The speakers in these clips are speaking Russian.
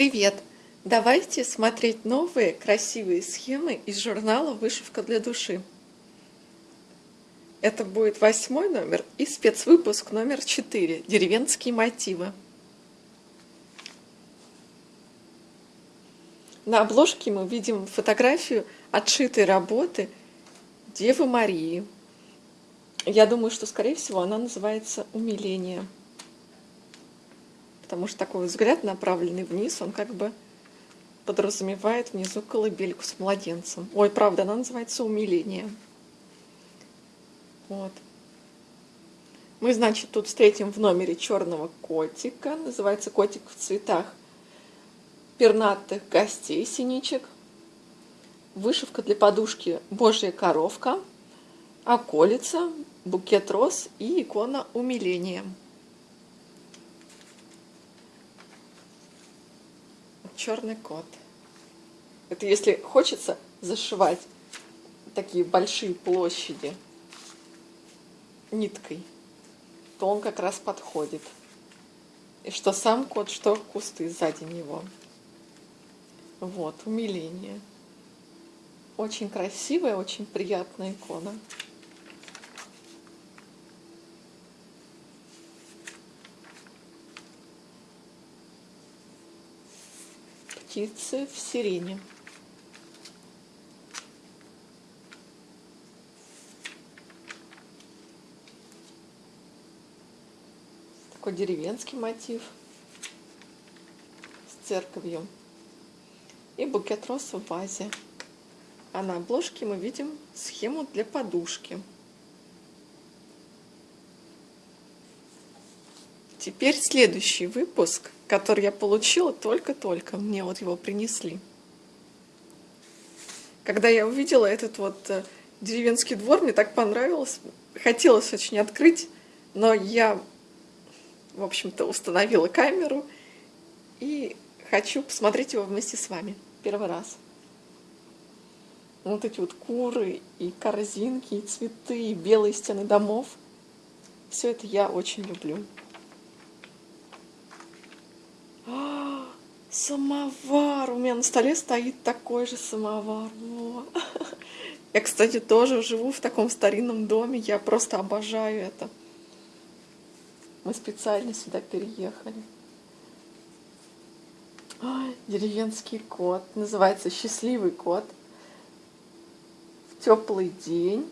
Привет! Давайте смотреть новые красивые схемы из журнала «Вышивка для души». Это будет восьмой номер и спецвыпуск номер четыре «Деревенские мотивы». На обложке мы видим фотографию отшитой работы Девы Марии. Я думаю, что, скорее всего, она называется «Умиление» потому что такой взгляд, направленный вниз, он как бы подразумевает внизу колыбельку с младенцем. Ой, правда, она называется «Умиление». Вот. Мы, значит, тут встретим в номере черного котика. Называется котик в цветах пернатых гостей, синичек. Вышивка для подушки «Божья коровка», околица, букет роз и икона умиления. Черный кот. Это если хочется зашивать такие большие площади ниткой, то он как раз подходит. И что сам кот, что кусты сзади него. Вот, умиление. Очень красивая, очень приятная икона. Птицы в сирене. Такой деревенский мотив с церковью. И букет роз в вазе. А на обложке мы видим схему для подушки. Теперь следующий выпуск, который я получила только-только. Мне вот его принесли. Когда я увидела этот вот э, деревенский двор, мне так понравилось. Хотелось очень открыть, но я, в общем-то, установила камеру и хочу посмотреть его вместе с вами. Первый раз. Вот эти вот куры, и корзинки, и цветы, и белые стены домов. Все это я очень люблю. Самовар! У меня на столе стоит такой же самовар. Во. Я, кстати, тоже живу в таком старинном доме. Я просто обожаю это. Мы специально сюда переехали. Ой, деревенский кот. Называется «Счастливый кот». В теплый день.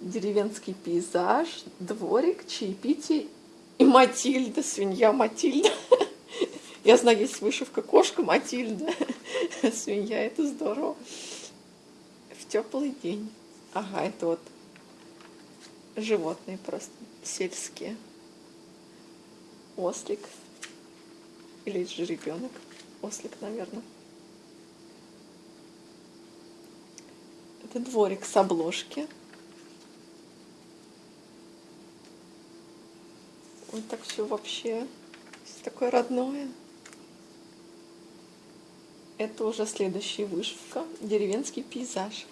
Деревенский пейзаж, дворик, чаепитие и Матильда, свинья Матильда. Я знаю, есть вышивка кошка Матильда. Свинья, это здорово. В теплый день. Ага, это вот животные просто сельские. Ослик. Или же ребенок. Ослик, наверное. Это дворик с обложки. Вот так все вообще такое родное. Это уже следующая вышивка. Деревенский пейзаж.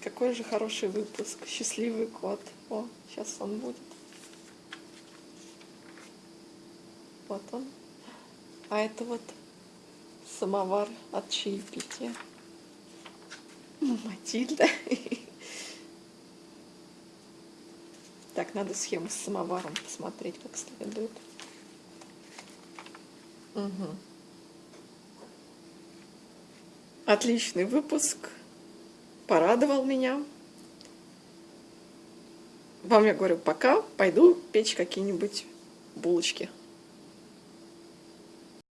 Какой же хороший выпуск. Счастливый кот. О, сейчас он будет. Вот он. А это вот самовар от чаепития. Матильда. Так, надо схему с самоваром посмотреть как следует. Угу. Отличный выпуск. Порадовал меня. Вам я говорю пока. Пойду печь какие-нибудь булочки.